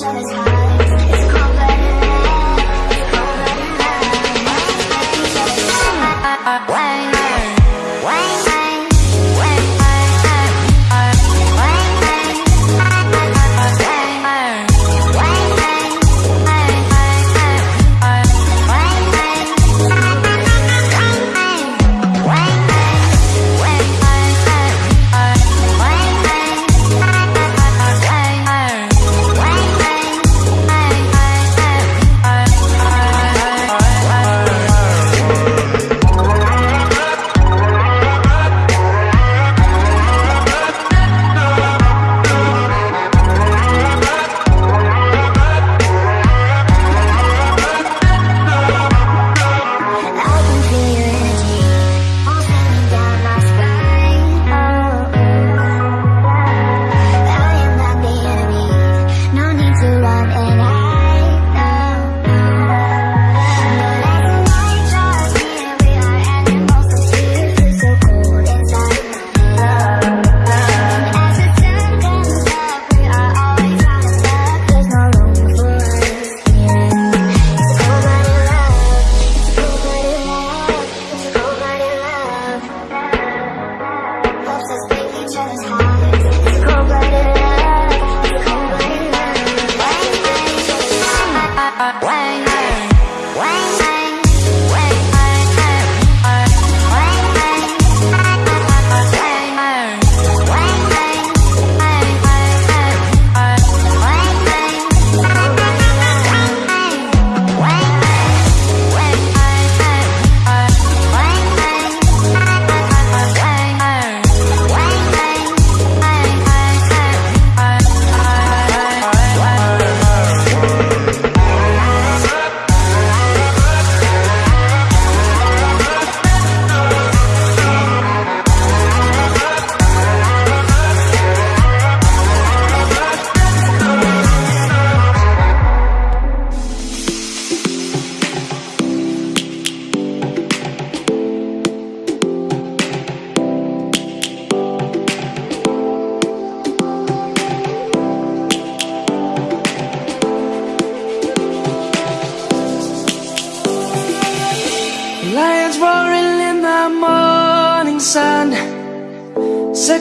touch of his.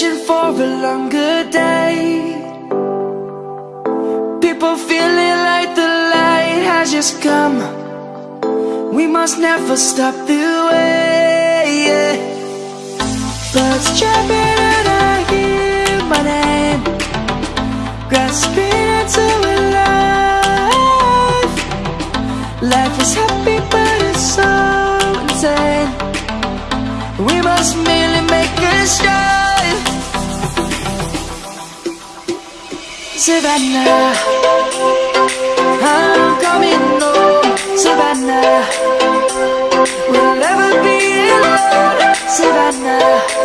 searching for a longer day. People feeling like the light has just come. We must never stop the way yeah. Birds chirping and I hear my name. Grasping into a life. Life is happy but it's so insane. We must merely make a start. Savannah, I'm coming home, Savannah. We'll never be alone, Savannah.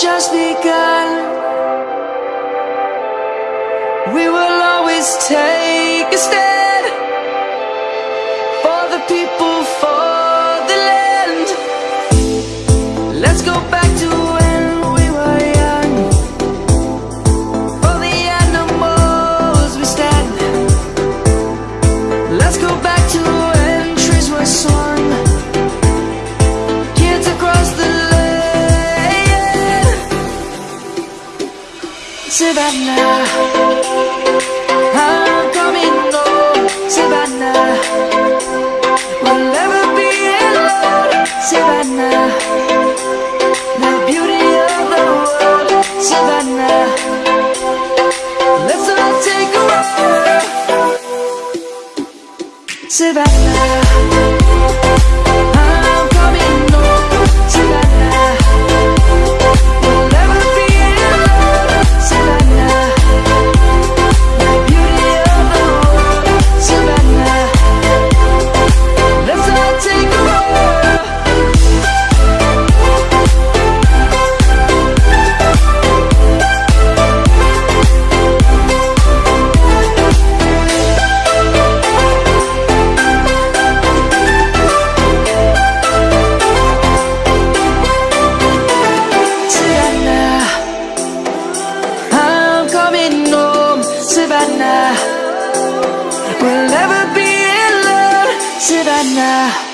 just begun. We will always take Savannah, I'm coming home, Savannah. We'll never be alone, Savannah. The beauty of the world, Savannah. Let's all take a walk, Savannah. Savannah. We'll never be in love, Savannah.